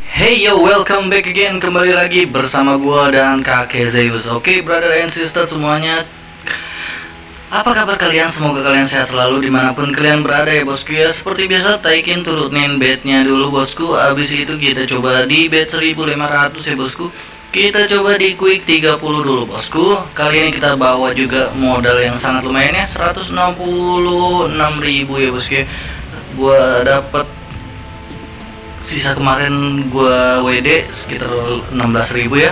Hey yo, welcome back again kembali lagi bersama gua dan kakek Zeus. Oke, brother and sister semuanya. Apa kabar kalian? Semoga kalian sehat selalu di mana pun kalian berada ya bosku ya. Seperti biasa, taikin turunin bednya dulu bosku. Abis itu kita coba di bed 1500 ya bosku. Kita coba di quick 30 dulu bosku. Kali ini kita bawa juga modal yang sangat lumayan ya, 166.000 ya bosku ya. Gua dapat sisa kemarin gua WD sekitar 16.000 ya.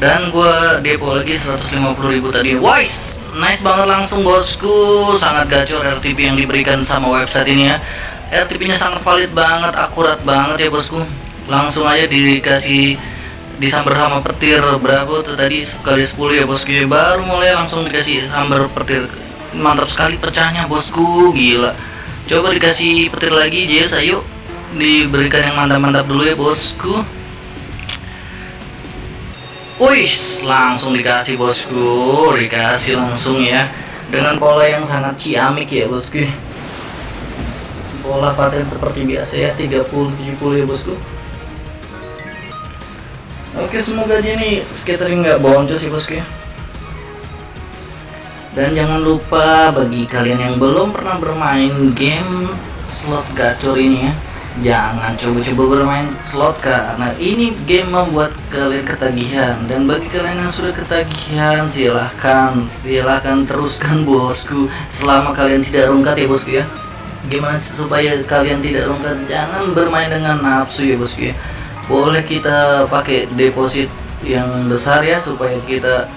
Dan gua depo lagi 150.000 tadi. Wise nice banget langsung bosku. Sangat gacor RTP yang diberikan sama website ini ya. RTP nya sangat valid banget akurat banget ya bosku. Langsung aja dikasih disambar sama petir berapa tuh tadi? Kali 10 ya bosku. Ya baru mulai langsung dikasih sambar petir. Mantap sekali pecahnya bosku. Gila. Coba dikasih petir lagi Jess ayo diberikan yang mantap-mantap dulu ya bosku Wih, langsung dikasih bosku, dikasih langsung ya dengan pola yang sangat ciamik ya bosku. Pola paten seperti biasa ya 30 70 ya bosku. Oke, semoga aja nih scattering nggak boncos sih bosku ya. Dan jangan lupa bagi kalian yang belum pernah bermain game slot gacor ini ya jangan coba-coba bermain slot karena ini game membuat kalian ketagihan. Dan bagi kalian yang sudah ketagihan silahkan silahkan teruskan bosku. Selama kalian tidak rungkat ya bosku ya. Gimana supaya kalian tidak rungkat? Jangan bermain dengan nafsu ya bosku ya. Boleh kita pakai deposit yang besar ya supaya kita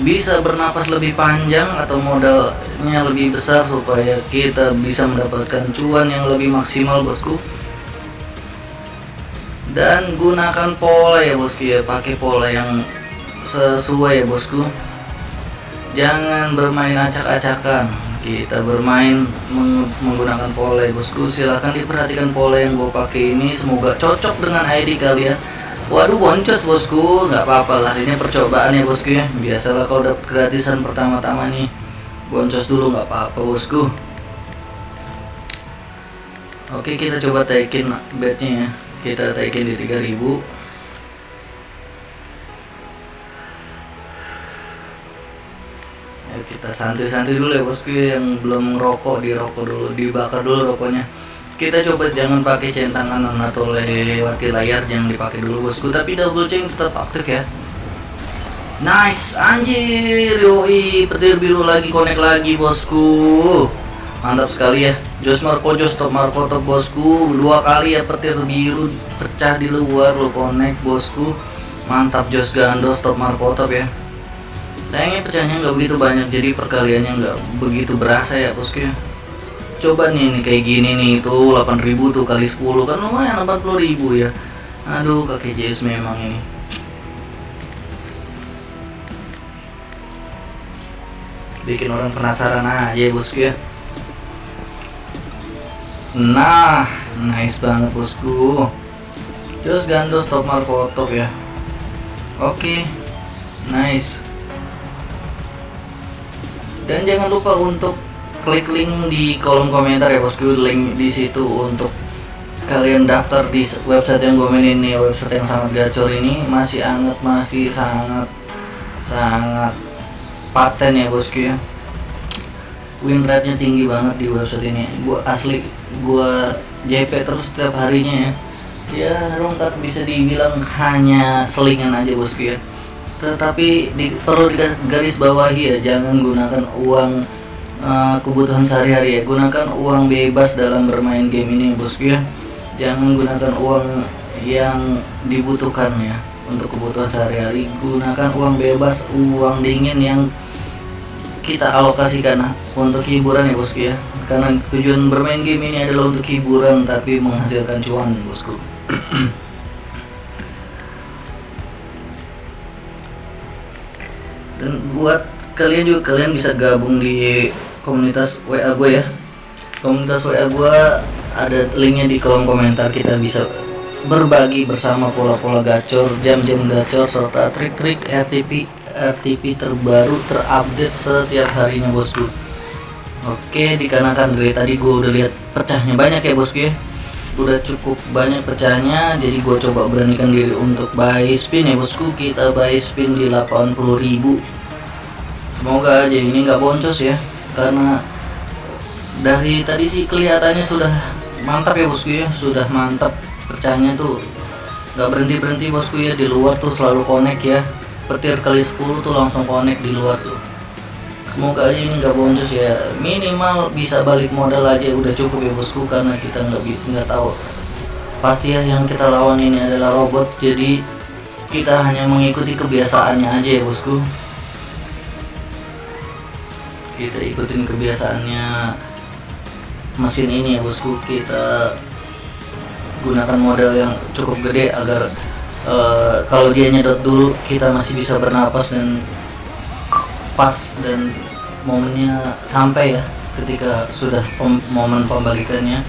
bisa bernapas lebih panjang atau modalnya lebih besar supaya kita bisa mendapatkan cuan yang lebih maksimal bosku dan gunakan pola ya bosku ya. Pakai pola yang sesuai ya bosku. Jangan bermain acak-acakan. Kita bermain meng menggunakan pola ya bosku. Silahkan diperhatikan pola yang gue pakai ini. Semoga cocok dengan ID kalian. Waduh boncos bosku. Nggak apa-apa lah. Ini percobaan ya bosku ya. Biasalah kalau dapat gratisan pertama-tama nih boncos dulu. Nggak apa-apa bosku. Oke kita coba taikin bednya ya kita taikin di 3000 Ayo kita santuy-santuy dulu ya bosku yang belum ngerokok dirokok dulu dibakar dulu rokoknya. Kita coba jangan pakai centangan atau lewati layar jangan dipakai dulu bosku. Tapi double chain tetap aktif ya. Nice anjir yoi petir biru lagi connect lagi bosku mantap sekali ya. Jos Marco Jos top Marco top bosku. Dua kali ya petir biru pecah di luar lo connect bosku. Mantap Jos Gando top Marco top ya. Sayangnya pecahnya nggak begitu banyak jadi perkaliannya nggak begitu berasa ya bosku ya. Coba nih, nih kayak gini nih itu 8000 tuh kali 10 kan lumayan 40000 ya. Aduh kakek JS memang ini. Bikin orang penasaran aja bosku ya Nah, nice banget bosku. Terus gandos top marco top ya. Oke, okay. nice. Dan jangan lupa untuk klik link di kolom komentar ya bosku, link di situ untuk kalian daftar di website yang gue main ini, website yang sangat gacor ini masih anget, masih sangat sangat paten ya bosku ya win rate nya tinggi banget di website ini. Gua asli gua JP terus setiap harinya ya. Ya rongkat bisa dibilang hanya selingan aja bosku ya tetapi di, perlu garis bawahi ya jangan gunakan uang uh, kebutuhan sehari-hari ya. Gunakan uang bebas dalam bermain game ini bosku ya jangan gunakan uang yang dibutuhkan ya untuk kebutuhan sehari-hari. Gunakan uang bebas uang dingin yang kita alokasikan untuk hiburan ya bosku ya. Karena tujuan bermain game ini adalah untuk hiburan tapi menghasilkan cuan bosku. Dan buat kalian juga kalian bisa gabung di komunitas WA gue ya. Komunitas WA gue ada linknya di kolom komentar. Kita bisa berbagi bersama pola-pola gacor jam-jam gacor serta trik-trik RTP RTP terbaru terupdate setiap harinya bosku. Oke dikarenakan dari tadi gue udah lihat pecahnya banyak ya bosku ya. Udah cukup banyak pecahnya jadi gue coba beranikan diri untuk buy spin ya bosku. Kita buy spin di 80.000 semoga aja ini nggak boncos ya karena dari tadi sih kelihatannya sudah mantap ya bosku ya. Sudah mantap pecahnya tuh. Nggak berhenti berhenti bosku ya. Di luar tuh selalu connect ya petir kali 10 tuh langsung connect di luar tuh. Semoga aja ini nggak boncos ya. Minimal bisa balik modal aja udah cukup ya bosku karena kita nggak nggak tahu. Pasti ya yang kita lawan ini adalah robot jadi kita hanya mengikuti kebiasaannya aja ya bosku. Kita ikutin kebiasaannya mesin ini ya bosku kita gunakan modal yang cukup gede agar uh, kalau dia nyedot dulu kita masih bisa bernapas dan pas dan momennya sampai ya ketika sudah pem momen pembalikannya.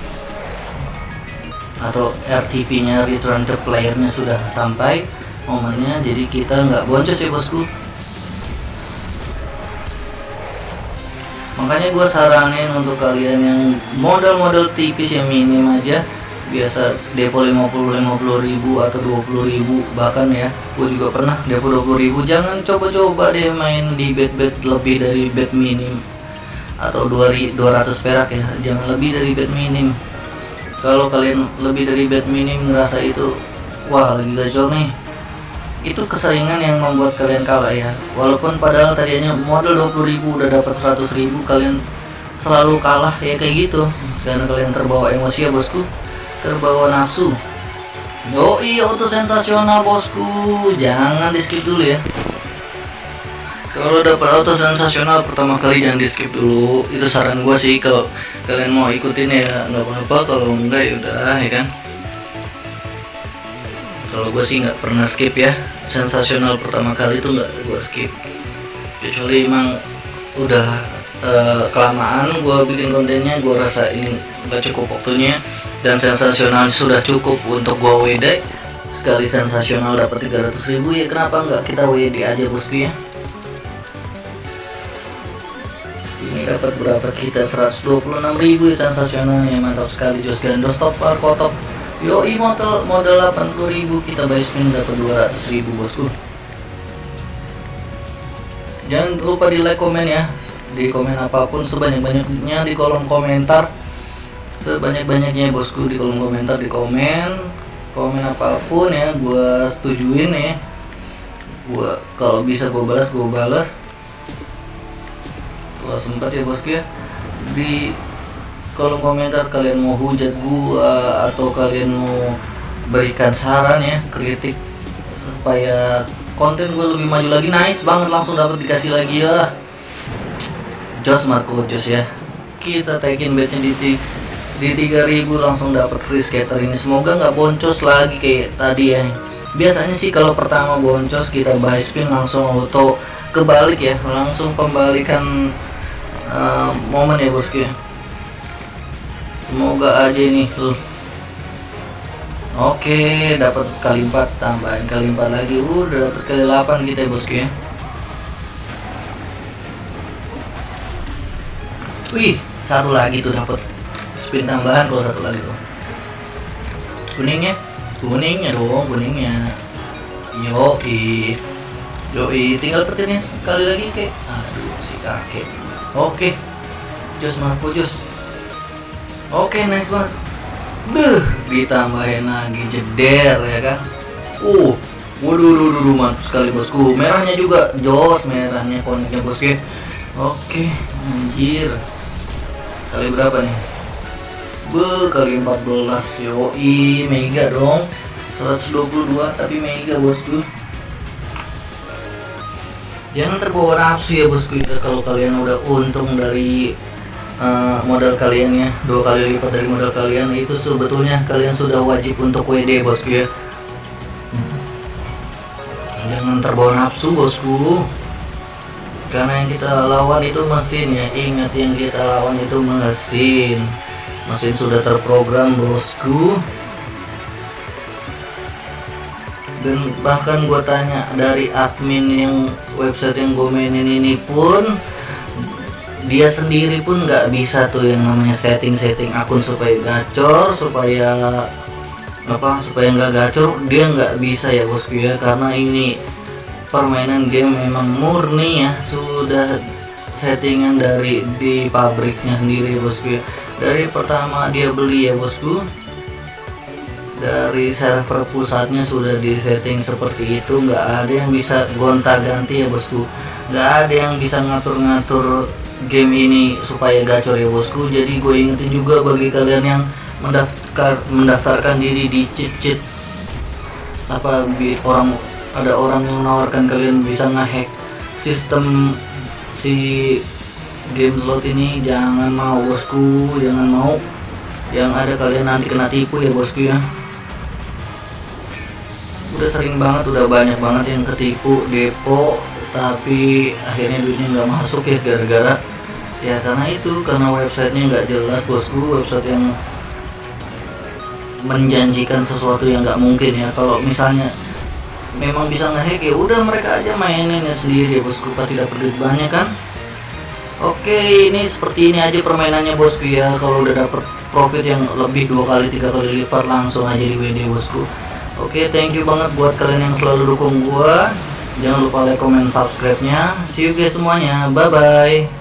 Atau RTP nya return to player nya sudah sampai momennya jadi kita nggak boncos ya bosku. Makanya gue saranin untuk kalian yang modal-modal tipis yang minim aja biasa depo 50 50 ribu atau 20 ribu bahkan ya gue juga pernah depo 20 ribu. Jangan coba-coba deh main di bet-bet lebih dari bet minim atau 200 perak ya. Jangan lebih dari bet minim. Kalau kalian lebih dari bet minim ngerasa itu wah lagi gacor nih. Itu keseringan yang membuat kalian kalah ya. Walaupun padahal tadinya modal 20 ribu udah dapat 100 ribu kalian selalu kalah ya kayak gitu. Karena kalian terbawa emosi ya bosku terbawa nafsu. Yo iya auto sensasional bosku. Jangan di skip dulu ya. Kalau dapat auto sensasional pertama kali jangan di skip dulu. Itu saran gue sih kalau kalian mau ikutin ya nggak apa-apa. Kalau enggak ya udah ya kan? Kalau gue sih nggak pernah skip ya. Sensasional pertama kali itu nggak gue skip. Kecuali emang udah uh, kelamaan gue bikin kontennya gue rasa ini nggak cukup waktunya dan sensasional sudah cukup untuk gua WD sekali sensasional dapat 300 ribu ya kenapa nggak kita WD aja bosku ya? Ini dapat berapa kita? 126 ribu ya sensasionalnya mantap sekali Jos Gandos top kotok yoi modal modal 80 ribu kita buy spin dapat 200 ribu bosku. Jangan lupa di like komen ya. Di komen apa pun sebanyak-banyaknya di kolom komentar sebanyak-banyaknya bosku di kolom komentar di komen. Komen apa pun ya gue setujuin ya. Gue kalau bisa gue balas gue balas. Kalau sempat ya bosku ya. Di kolom komentar kalian mau hujat gue atau kalian mau berikan saran ya kritik supaya konten gue lebih maju lagi. Nice banget langsung dapat dikasih lagi ya. Jos Marco Jos ya. Kita tagin bednya di di 3000 langsung dapat free scatter ini. Semoga nggak boncos lagi kayak tadi ya. Biasanya sih kalau pertama boncos kita buy spin langsung auto kebalik ya. Langsung pembalikan uh, momen ya bosku ya. Semoga aja ini tuh oke dapat kali 4 tambahin kali 4 lagi. Udah dapat kali 8 kita ya bosku ya. Wih satu lagi tuh dapat spin tambahan kalau satu lagi tuh. Kuningnya? Kuningnya dong kuningnya. Yo i yo i tinggal petirnya sekali lagi kek. Aduh si kakek. Oke. Jos mampu jos. Oke nice banget. Duh, ditambahin lagi jeder ya kan? Uh waduh waduh, waduh mantap sekali bosku. Merahnya juga jos merahnya koneknya bosku oke anjir. Kali berapa nih Be, kali 14 yoi mega dong. 122 tapi mega bosku. Jangan terbawa nafsu ya bosku itu kalau kalian udah untung dari uh, modal kalian ya. Dua kali lipat dari modal kalian itu sebetulnya kalian sudah wajib untuk WD bosku ya. Jangan terbawa nafsu bosku. Karena yang kita lawan itu mesin ya. Ingat yang kita lawan itu mesin mesin sudah terprogram bosku. Dan bahkan gue tanya dari admin yang website yang gue mainin ini pun dia sendiri pun nggak bisa tuh yang namanya setting-setting akun supaya gacor supaya apa supaya nggak gacor. Dia nggak bisa ya bosku ya karena ini permainan game memang murni ya. Sudah settingan dari di pabriknya sendiri bosku ya dari pertama dia beli ya bosku. Dari server pusatnya sudah disetting seperti itu. Nggak ada yang bisa gonta ganti ya bosku. Nggak ada yang bisa ngatur-ngatur game ini supaya gacor ya bosku. Jadi gue ingetin juga bagi kalian yang mendaftar mendaftarkan diri di cheat cheat apa orang ada orang yang menawarkan kalian bisa ngehack sistem si game slot ini jangan mau bosku jangan mau. Yang ada kalian nanti kena tipu ya bosku ya. Udah sering banget udah banyak banget yang ketipu depo tapi akhirnya duitnya nggak masuk ya gara-gara ya karena itu karena websitenya nggak jelas bosku website yang menjanjikan sesuatu yang nggak mungkin ya. Kalau misalnya memang bisa ngehack ya udah mereka aja mainin ya sendiri ya bosku pas tidak perlu banyak kan oke ini seperti ini aja permainannya bosku ya. Kalau udah dapet profit yang lebih dua kali tiga kali lipat langsung aja di WD bosku. Oke thank you banget buat kalian yang selalu dukung gua. Jangan lupa like comment subscribe nya see you guys semuanya. Bye bye